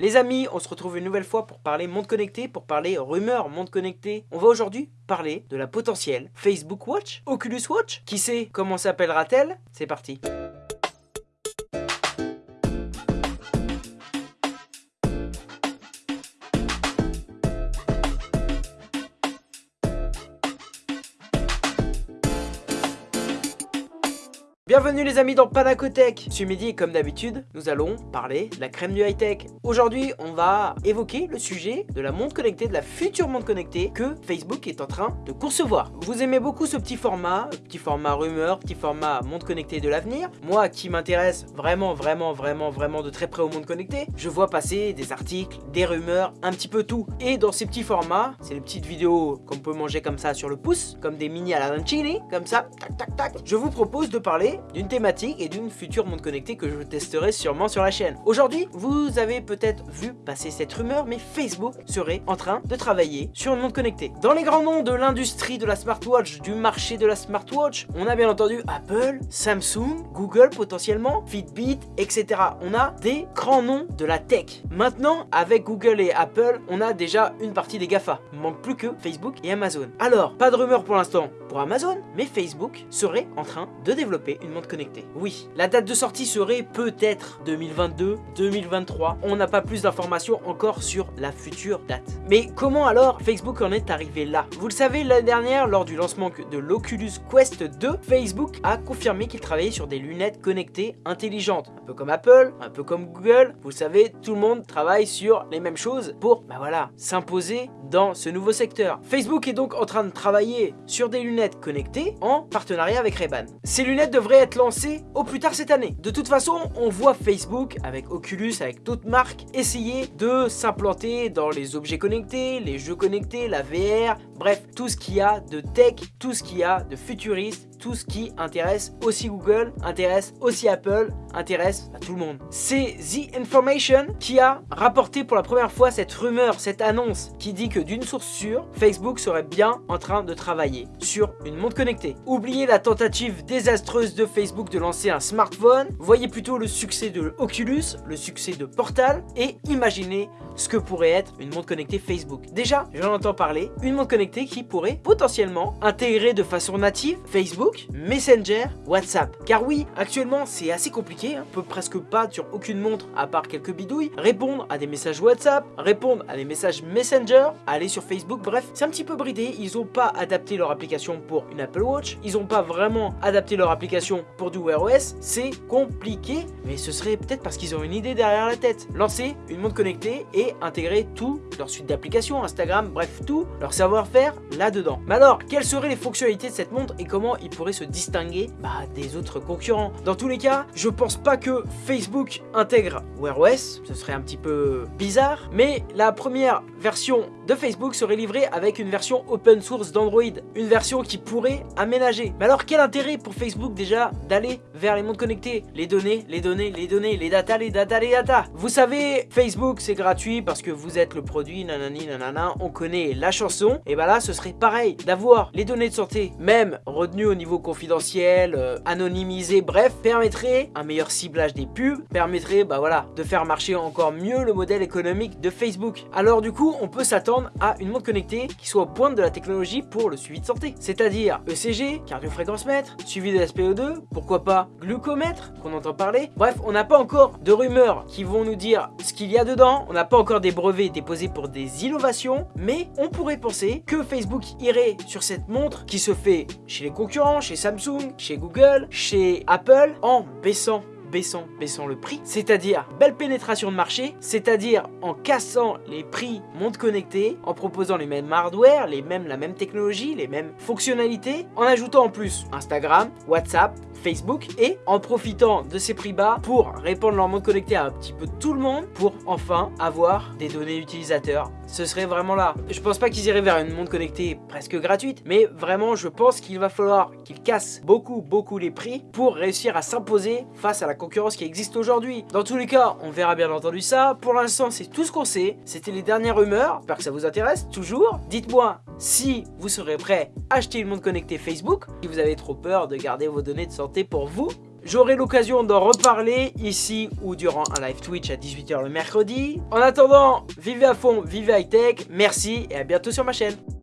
Les amis, on se retrouve une nouvelle fois pour parler monde connecté, pour parler rumeurs monde connecté. On va aujourd'hui parler de la potentielle Facebook Watch, Oculus Watch. Qui sait comment s'appellera-t-elle? C'est parti. Bienvenue les amis dans Panacotech Ce midi, comme d'habitude, nous allons parler de la crème du high-tech. Aujourd'hui, on va évoquer le sujet de la montre connectée, de la future montre connectée que Facebook est en train de concevoir. Vous aimez beaucoup ce petit format, petit format rumeur, petit format montre connectée de l'avenir. Moi qui m'intéresse vraiment, vraiment, vraiment, vraiment de très près au monde connecté, je vois passer des articles, des rumeurs, un petit peu tout. Et dans ces petits formats, c'est les petites vidéos qu'on peut manger comme ça sur le pouce, comme des mini à la Lancini, comme ça, tac, tac, tac. Je vous propose de parler d'une thématique et d'une future montre connectée que je testerai sûrement sur la chaîne. Aujourd'hui, vous avez peut-être vu passer cette rumeur, mais Facebook serait en train de travailler sur une montre connectée. Dans les grands noms de l'industrie de la smartwatch, du marché de la smartwatch, on a bien entendu Apple, Samsung, Google potentiellement, Fitbit, etc. On a des grands noms de la tech. Maintenant, avec Google et Apple, on a déjà une partie des GAFA. Il manque plus que Facebook et Amazon. Alors, pas de rumeur pour l'instant pour Amazon, mais Facebook serait en train de développer une montre connectée. Oui, la date de sortie serait peut-être 2022, 2023. On n'a pas plus d'informations encore sur la future date. Mais comment alors Facebook en est arrivé là? Vous le savez, l'année dernière, lors du lancement de l'Oculus Quest 2, Facebook a confirmé qu'il travaillait sur des lunettes connectées intelligentes. Un peu comme Apple, un peu comme Google. Vous savez, tout le monde travaille sur les mêmes choses pour, bah voilà, s'imposer dans ce nouveau secteur. Facebook est donc en train de travailler sur des lunettes connectées en partenariat avec Ray-Ban. Ces lunettes devraient être lancées au plus tard cette année. De toute façon, on voit Facebook avec Oculus, avec d'autres marques, essayer de s'implanter dans les objets connectés, les jeux connectés, la VR, bref, tout ce qu'il y a de tech, tout ce qu'il y a de futuriste, tout ce qui intéresse aussi Google, intéresse aussi Apple, intéresse à tout le monde. C'est The Information qui a rapporté pour la première fois cette rumeur, cette annonce qui dit que d'une source sûre, Facebook serait bien en train de travailler sur une montre connectée. Oubliez la tentative désastreuse de Facebook de lancer un smartphone, voyez plutôt le succès de Oculus, le succès de Portal et imaginez ce que pourrait être une montre connectée Facebook. Déjà, j'en entends parler, une montre connectée qui pourrait potentiellement intégrer de façon native Facebook, Messenger, WhatsApp. Car oui, actuellement c'est assez compliqué, on peut presque pas sur aucune montre à part quelques bidouilles, répondre à des messages WhatsApp, répondre à des messages Messenger, aller sur Facebook, bref, c'est un petit peu bridé, ils ont pas adapté leur application pour une Apple Watch, ils ont pas vraiment adapté leur application pour du Wear OS, c'est compliqué, mais ce serait peut-être parce qu'ils ont une idée derrière la tête. Lancer une montre connectée et intégrer tout leur suite d'applications, Instagram, bref tout, leur savoir-faire là-dedans. Mais alors, quelles seraient les fonctionnalités de cette montre et comment ils pourraient se distinguer bah, des autres concurrents? Dans tous les cas, je pense pas que Facebook intègre Wear OS, ce serait un petit peu bizarre, mais la première version de Facebook serait livrée avec une version open source d'Android, une version qui pourrait aménager. Mais alors quel intérêt pour Facebook déjà d'aller vers les montres connectés? Les données, les données, les données, les data, les data, les data. Vous savez, Facebook c'est gratuit, parce que vous êtes le produit, nanani nanana, on connaît la chanson, et bah là ce serait pareil, d'avoir les données de santé, même retenues au niveau confidentiel, euh, anonymisées, bref, permettrait un meilleur ciblage des pubs, permettrait bah voilà, de faire marcher encore mieux le modèle économique de Facebook. Alors du coup, on peut s'attendre à une montre connectée qui soit au pointe de la technologie pour le suivi de santé, c'est-à-dire ECG, cardiofréquence-mètre, suivi de SPO2, pourquoi pas glucomètre, qu'on entend parler. Bref, on n'a pas encore de rumeurs qui vont nous dire ce qu'il y a dedans, on n'a pas encore des brevets déposés pour des innovations, mais on pourrait penser que Facebook irait sur cette montre qui se fait chez les concurrents, chez Samsung, chez Google, chez Apple, en baissant baissant, baissant le prix, c'est-à-dire belle pénétration de marché, c'est-à-dire en cassant les prix montres connectées, en proposant les mêmes hardware, les mêmes, la même technologie, les mêmes fonctionnalités, en ajoutant en plus Instagram, WhatsApp, Facebook et en profitant de ces prix bas pour répandre leur montre connectée à un petit peu tout le monde pour enfin avoir des données utilisateurs. Ce serait vraiment là. Je pense pas qu'ils iraient vers une montre connectée presque gratuite, mais vraiment je pense qu'il va falloir qu'ils cassent beaucoup beaucoup les prix pour réussir à s'imposer face à la concurrence qui existe aujourd'hui. Dans tous les cas, on verra bien entendu ça. Pour l'instant, c'est tout ce qu'on sait. C'était les dernières rumeurs. J'espère que ça vous intéresse toujours. Dites-moi si vous serez prêt à acheter une montre connectée Facebook, si vous avez trop peur de garder vos données de santé pour vous J'aurai l'occasion d'en reparler ici ou durant un live Twitch à 18h le mercredi. En attendant, vivez à fond, vivez high tech, merci et à bientôt sur ma chaîne.